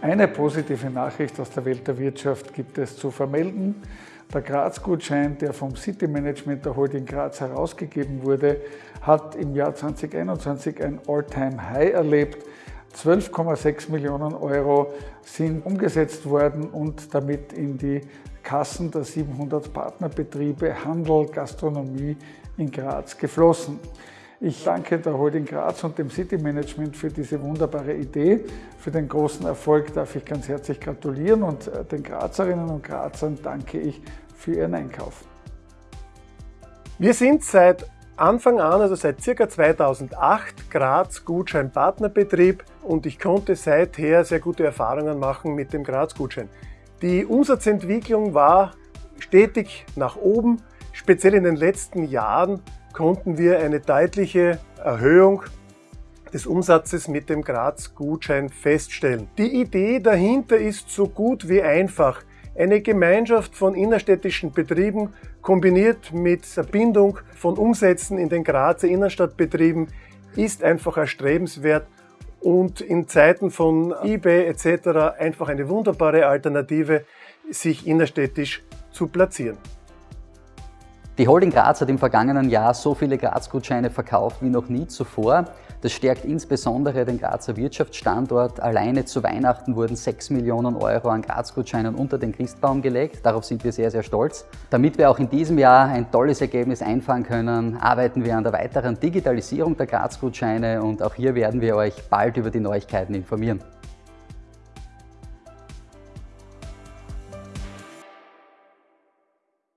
Eine positive Nachricht aus der Welt der Wirtschaft gibt es zu vermelden. Der Graz-Gutschein, der vom City Management der Holding Graz herausgegeben wurde, hat im Jahr 2021 ein All-Time-High erlebt. 12,6 Millionen Euro sind umgesetzt worden und damit in die Kassen der 700 Partnerbetriebe Handel, Gastronomie in Graz geflossen. Ich danke der Holding Graz und dem City Management für diese wunderbare Idee. Für den großen Erfolg darf ich ganz herzlich gratulieren und äh, den Grazerinnen und Grazern danke ich für ihren Einkauf. Wir sind seit Anfang an, also seit circa 2008, Graz Gutschein Partnerbetrieb und ich konnte seither sehr gute Erfahrungen machen mit dem Graz Gutschein. Die Umsatzentwicklung war stetig nach oben, speziell in den letzten Jahren konnten wir eine deutliche Erhöhung des Umsatzes mit dem Graz-Gutschein feststellen. Die Idee dahinter ist so gut wie einfach. Eine Gemeinschaft von innerstädtischen Betrieben kombiniert mit Bindung von Umsätzen in den Grazer Innenstadtbetrieben ist einfach erstrebenswert und in Zeiten von eBay etc. einfach eine wunderbare Alternative, sich innerstädtisch zu platzieren. Die Holding Graz hat im vergangenen Jahr so viele Graz-Gutscheine verkauft wie noch nie zuvor. Das stärkt insbesondere den Grazer Wirtschaftsstandort. Alleine zu Weihnachten wurden 6 Millionen Euro an Graz-Gutscheinen unter den Christbaum gelegt. Darauf sind wir sehr, sehr stolz. Damit wir auch in diesem Jahr ein tolles Ergebnis einfahren können, arbeiten wir an der weiteren Digitalisierung der Graz-Gutscheine und auch hier werden wir euch bald über die Neuigkeiten informieren.